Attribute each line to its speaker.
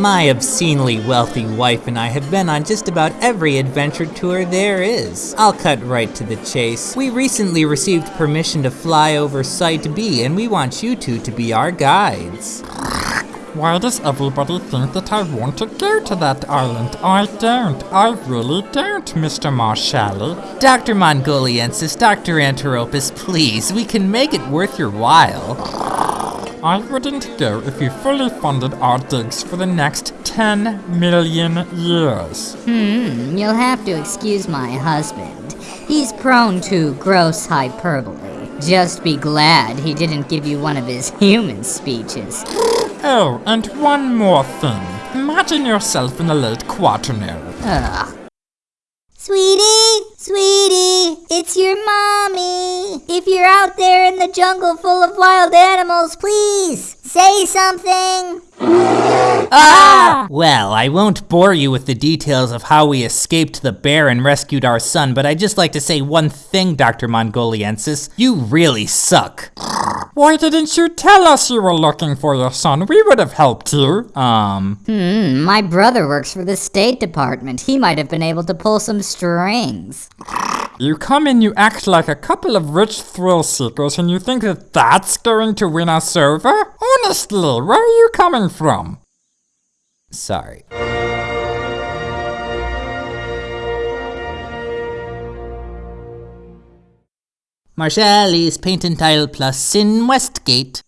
Speaker 1: My obscenely wealthy wife and I have been on just about every adventure tour there is. I'll cut right to the chase. We recently received permission to fly over Site B, and we want you two to be our guides.
Speaker 2: Why does everybody think that I want to go to that island? I don't. I really don't, Mr. Marshalli.
Speaker 1: Dr. Mongoliensis, Dr. Anteropus, please, we can make it worth your while.
Speaker 2: I wouldn't go if you fully funded our digs for the next 10 million years.
Speaker 3: Hmm, you'll have to excuse my husband. He's prone to gross hyperbole. Just be glad he didn't give you one of his human speeches.
Speaker 2: Oh, and one more thing. Imagine yourself in the late quaternary.
Speaker 3: Ugh.
Speaker 4: Sweetie, sweetie, out there in the jungle full of wild animals, please say something.
Speaker 1: Ah! Well, I won't bore you with the details of how we escaped the bear and rescued our son, but I'd just like to say one thing, Dr. Mongoliensis. You really suck.
Speaker 2: Why didn't you tell us you were looking for your son? We would have helped you.
Speaker 1: Um,
Speaker 3: Hmm, my brother works for the State Department. He might have been able to pull some strings.
Speaker 2: You come in, you act like a couple of rich thrill seekers, and you think that that's going to win us over? Honestly, where are you coming from?
Speaker 1: sorry. Marshalli's Paint and Tile Plus in Westgate.